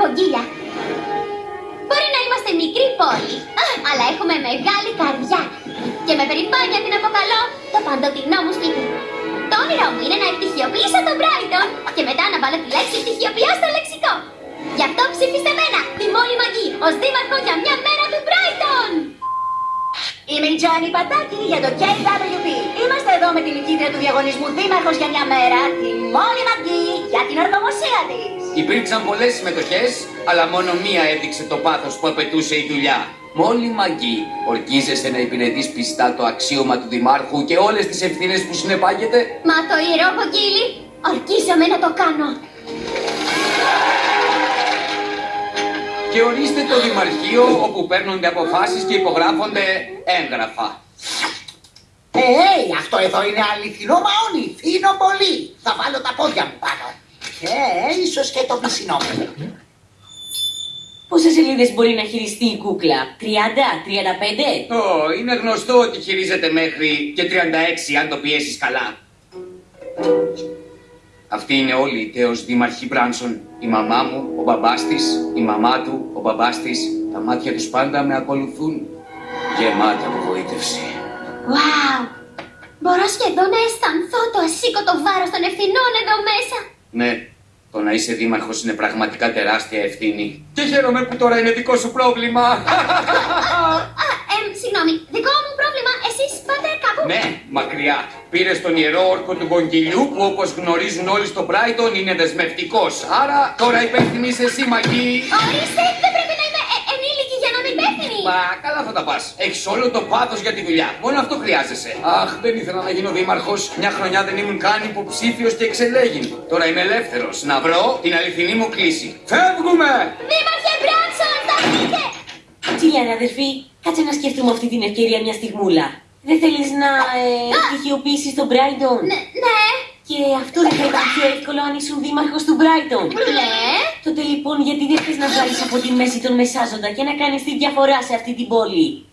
κογγίλια. Μπορεί να είμαστε μικρή πόλη, α, αλλά έχουμε μεγάλη καρδιά. Και με περηφάνεια την αποκαλώ το παντοτινό μου σπίτι. Το όνειρό μου είναι να ευτυχιοποιήσω τον Brighton και μετά να βάλω τη λέξη ευτυχιοποιώ στο λεξικό. Γι' αυτό ψηφίστε μένα, τη Μόλι Μαγκή, ως δήμαρχο για μια μέρα του Brighton. Είμαι η Τζάνι Πατάκη για το KWP. Είμαστε εδώ με την νικήτρια του διαγωνισμού Δήμαρχος για μια μέρα, τη Μόλι Μαγκή, για την ορθομοσία της. Υπήρξαν πολλές συμμετοχές, αλλά μόνο μία έδειξε το πάθος που απαιτούσε η δουλειά. Μόλι μαγκή, ορκίζεσαι να υπηρετείς πιστά το αξίωμα του Δημάρχου και όλες τις ευθύνες που συνεπάγεται; Μα το ιερό κογγίλι, ορκίζομαι να το κάνω. Και ορίστε το Δημαρχείο όπου παίρνονται αποφάσεις και υπογράφονται έγγραφα. Ε, ε, αυτό εδώ είναι αληθινό μαόνι. Φίνω πολύ. Θα βάλω τα πόδια μου πάνω. Και ίσως και το πισινό μου. Πόσες σελίδες μπορεί να χειριστεί η κούκλα, 30, 35? Ω, είναι γνωστό ότι χειρίζεται μέχρι και 36 αν το πιέσεις καλά. Αυτή είναι όλη η τέος Δήμαρχη Μπράνσον. Η μαμά μου, ο μπαμπάς της, η μαμά του, ο μπαμπάς της. Τα μάτια τους πάντα με ακολουθούν. Γεμάτα απογοήτευση. Wow! Μπορώ σχεδόν να αισθανθώ το ασήκωτο βάρος των ευθυνών εδώ μέσα. Ναι, το να είσαι δήμαρχος είναι πραγματικά τεράστια ευθύνη. Και χαίρομαι που τώρα είναι δικό σου πρόβλημα. Α, εμ, συγγνώμη, δικό μου πρόβλημα, εσείς πάτε κάπου; ναι, μακριά. Πήρες τον ιερό όρκο του Κογγυλιού που όπως γνωρίζουν όλοι στο Brighton είναι δεσμευτικός. Άρα τώρα υπεύθυνη είσαι εσύ, Μαγκή. Ορίστε, δεν πρέπει να είμαι ε, ενήλικη για να είμαι υπεύθυνη. Μα καλά θα τα πας. Έχεις όλο το πάθος για τη δουλειά. Μόνο αυτό χρειάζεσαι. Αχ, δεν ήθελα να γίνω δήμαρχος. Μια χρονιά δεν ήμουν καν υποψήφιος και εξελέγην. Τώρα είμαι ελεύθερος. Να βρω την αληθινή μου κλίση. Φεύγουμε! Δήμαρχε Μπράνσον, θα βρείτε. Τσιλιάνα αδερφή, κάτσε να σκεφτούμε αυτή την ευκαιρία μια στιγμούλα. Δεν θέλεις να ε, στοιχειοποιήσεις τον Brighton. Ναι, ναι, Και αυτό δεν θα ήταν πιο εύκολο αν ήσουν δήμαρχος του Brighton. ναι. Τότε λοιπόν γιατί δεν θες να βγάλεις από τη μέση τον μεσάζοντα και να κάνεις τη διαφορά σε αυτή την πόλη;